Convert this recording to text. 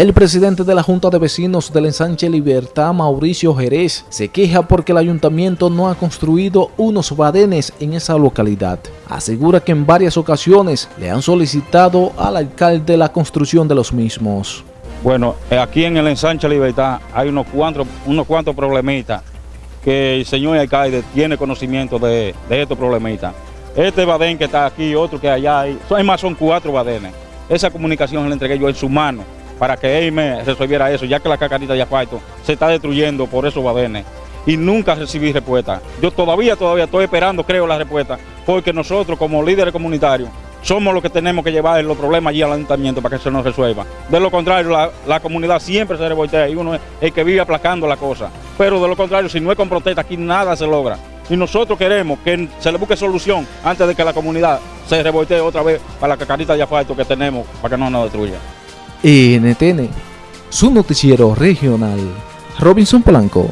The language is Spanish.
El presidente de la Junta de Vecinos del Ensanche Libertad, Mauricio Jerez, se queja porque el ayuntamiento no ha construido unos badenes en esa localidad. Asegura que en varias ocasiones le han solicitado al alcalde la construcción de los mismos. Bueno, aquí en el Ensanche Libertad hay unos cuantos, unos cuantos problemitas que el señor alcalde tiene conocimiento de, estos problemitas. Este badén que está aquí, otro que allá, hay, más son cuatro badenes. Esa comunicación la entregué yo en su mano para que él me resolviera eso, ya que la cacarita de asfalto se está destruyendo por esos badenes. Y nunca recibí respuesta. Yo todavía, todavía estoy esperando, creo, la respuesta, porque nosotros como líderes comunitarios somos los que tenemos que llevar los problemas allí al ayuntamiento para que se nos resuelva. De lo contrario, la, comunidad siempre se revoltea y uno es el que vive aplacando la cosa. Pero de lo contrario, si no es con protesta, aquí nada se logra. Y nosotros queremos que se le busque solución antes de que la comunidad se revoltee otra vez para la cacarita de asfalto que tenemos para que no nos destruya. NTN, su noticiero regional, Robinson Polanco.